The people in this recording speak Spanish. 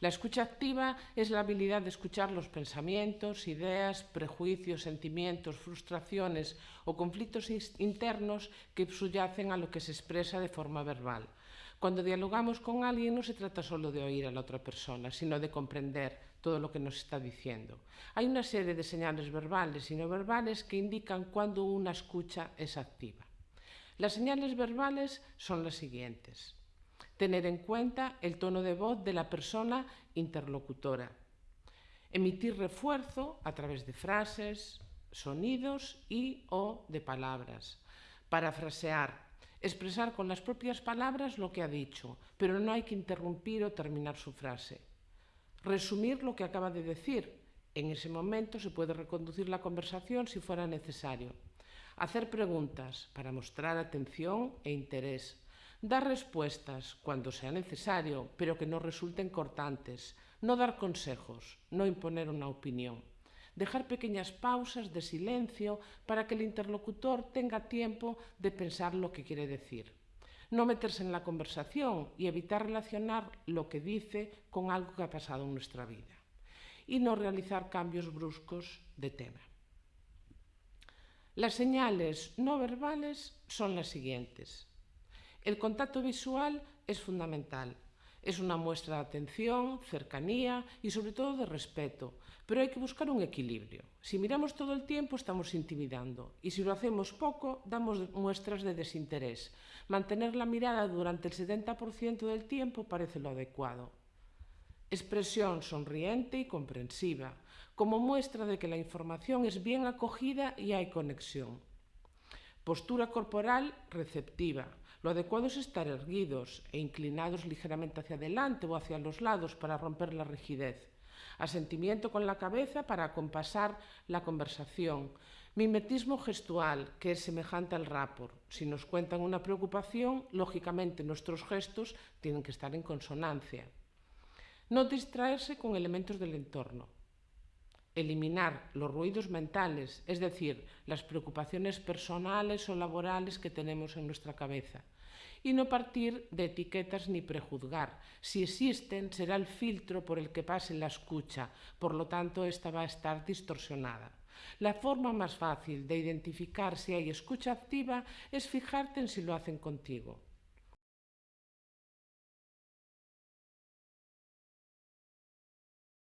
La escucha activa es la habilidad de escuchar los pensamientos, ideas, prejuicios, sentimientos, frustraciones o conflictos internos que subyacen a lo que se expresa de forma verbal. Cuando dialogamos con alguien no se trata solo de oír a la otra persona, sino de comprender todo lo que nos está diciendo. Hay una serie de señales verbales y no verbales que indican cuando una escucha es activa. Las señales verbales son las siguientes. Tener en cuenta el tono de voz de la persona interlocutora. Emitir refuerzo a través de frases, sonidos y o de palabras. Parafrasear. Expresar con las propias palabras lo que ha dicho, pero no hay que interrumpir o terminar su frase. Resumir lo que acaba de decir. En ese momento se puede reconducir la conversación si fuera necesario. Hacer preguntas para mostrar atención e interés Dar respuestas cuando sea necesario, pero que no resulten cortantes. No dar consejos, no imponer una opinión. Dejar pequeñas pausas de silencio para que el interlocutor tenga tiempo de pensar lo que quiere decir. No meterse en la conversación y evitar relacionar lo que dice con algo que ha pasado en nuestra vida. Y no realizar cambios bruscos de tema. Las señales no verbales son las siguientes. El contacto visual es fundamental. Es una muestra de atención, cercanía y sobre todo de respeto, pero hay que buscar un equilibrio. Si miramos todo el tiempo estamos intimidando y si lo hacemos poco damos muestras de desinterés. Mantener la mirada durante el 70% del tiempo parece lo adecuado. Expresión sonriente y comprensiva, como muestra de que la información es bien acogida y hay conexión. Postura corporal receptiva, lo adecuado es estar erguidos e inclinados ligeramente hacia adelante o hacia los lados para romper la rigidez. Asentimiento con la cabeza para acompasar la conversación. Mimetismo gestual, que es semejante al rapport. Si nos cuentan una preocupación, lógicamente nuestros gestos tienen que estar en consonancia. No distraerse con elementos del entorno eliminar los ruidos mentales, es decir, las preocupaciones personales o laborales que tenemos en nuestra cabeza, y no partir de etiquetas ni prejuzgar. Si existen, será el filtro por el que pase la escucha, por lo tanto, esta va a estar distorsionada. La forma más fácil de identificar si hay escucha activa es fijarte en si lo hacen contigo.